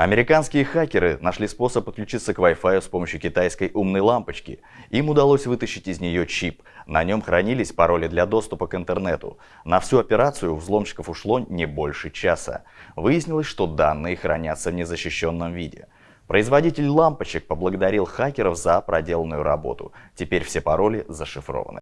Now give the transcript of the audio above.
Американские хакеры нашли способ подключиться к Wi-Fi с помощью китайской умной лампочки. Им удалось вытащить из нее чип. На нем хранились пароли для доступа к интернету. На всю операцию у взломщиков ушло не больше часа. Выяснилось, что данные хранятся в незащищенном виде. Производитель лампочек поблагодарил хакеров за проделанную работу. Теперь все пароли зашифрованы.